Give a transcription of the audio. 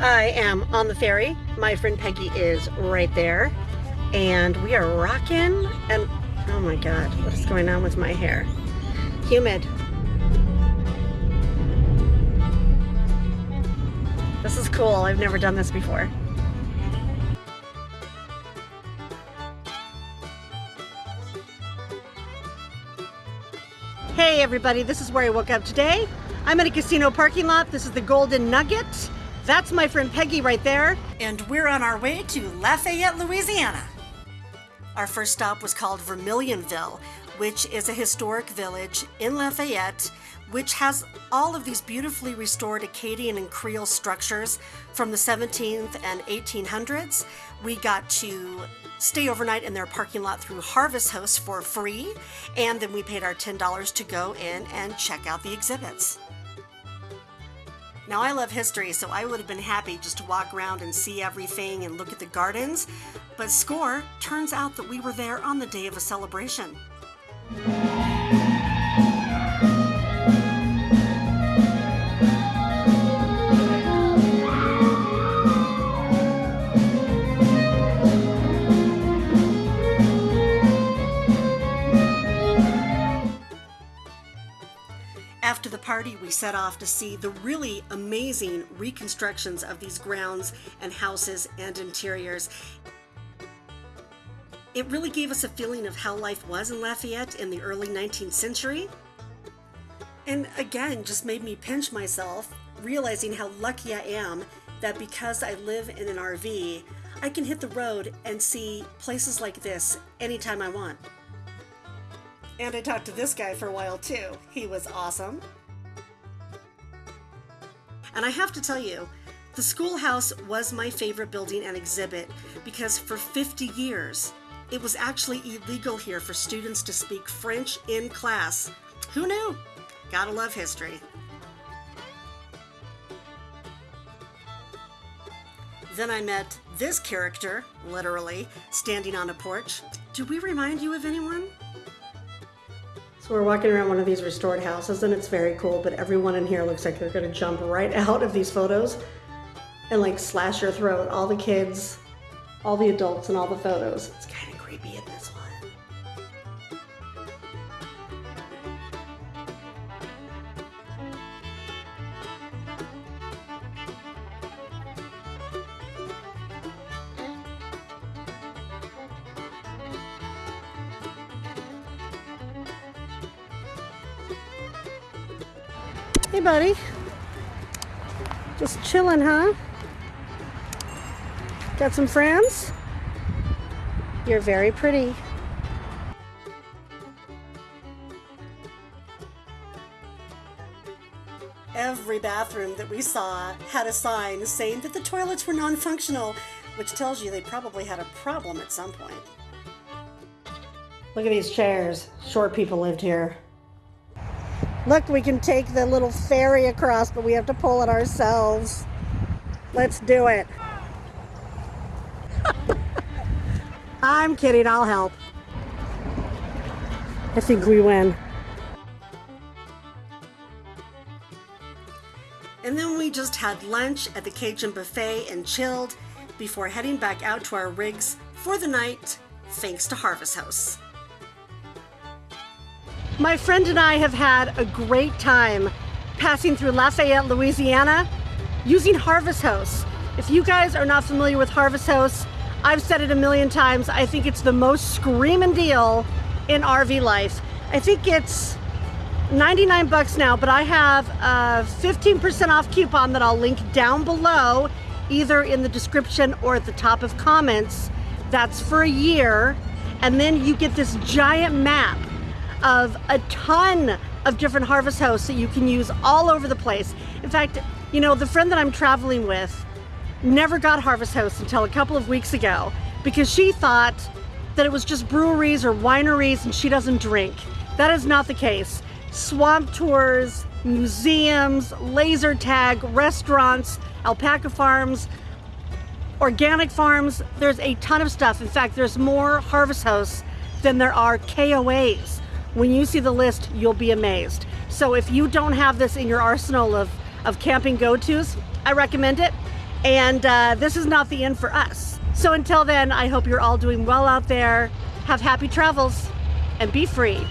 I am on the ferry. My friend Peggy is right there. And we are rocking and oh my god, what is going on with my hair? Humid. This is cool. I've never done this before. Hey everybody, this is where I woke up today. I'm in a casino parking lot. This is the Golden Nugget. That's my friend Peggy right there. And we're on our way to Lafayette, Louisiana. Our first stop was called Vermilionville, which is a historic village in Lafayette, which has all of these beautifully restored Acadian and Creole structures from the 17th and 1800s. We got to stay overnight in their parking lot through Harvest Hosts for free, and then we paid our $10 to go in and check out the exhibits. Now I love history, so I would have been happy just to walk around and see everything and look at the gardens, but score, turns out that we were there on the day of a celebration. The party, we set off to see the really amazing reconstructions of these grounds and houses and interiors. It really gave us a feeling of how life was in Lafayette in the early 19th century. And again, just made me pinch myself, realizing how lucky I am that because I live in an RV, I can hit the road and see places like this anytime I want. And I talked to this guy for a while too. He was awesome. And I have to tell you, the schoolhouse was my favorite building and exhibit because for 50 years, it was actually illegal here for students to speak French in class. Who knew? Gotta love history. Then I met this character, literally, standing on a porch. Do we remind you of anyone? So we're walking around one of these restored houses and it's very cool, but everyone in here looks like they're gonna jump right out of these photos and like slash your throat. All the kids, all the adults and all the photos. It's kind of creepy in this one. Hey, buddy. Just chilling, huh? Got some friends? You're very pretty. Every bathroom that we saw had a sign saying that the toilets were non-functional, which tells you they probably had a problem at some point. Look at these chairs. Short people lived here. Look, we can take the little ferry across, but we have to pull it ourselves. Let's do it. I'm kidding, I'll help. I think we win. And then we just had lunch at the Cajun Buffet and chilled before heading back out to our rigs for the night, thanks to Harvest Hosts. My friend and I have had a great time passing through Lafayette, Louisiana using Harvest Hosts. If you guys are not familiar with Harvest Hosts, I've said it a million times, I think it's the most screaming deal in RV life. I think it's 99 bucks now, but I have a 15% off coupon that I'll link down below, either in the description or at the top of comments. That's for a year. And then you get this giant map of a ton of different Harvest Hosts that you can use all over the place. In fact, you know, the friend that I'm traveling with never got Harvest Hosts until a couple of weeks ago because she thought that it was just breweries or wineries and she doesn't drink. That is not the case. Swamp tours, museums, laser tag, restaurants, alpaca farms, organic farms, there's a ton of stuff. In fact, there's more Harvest Hosts than there are KOAs. When you see the list, you'll be amazed. So if you don't have this in your arsenal of, of camping go-tos, I recommend it. and uh, this is not the end for us. So until then, I hope you're all doing well out there. Have happy travels and be free.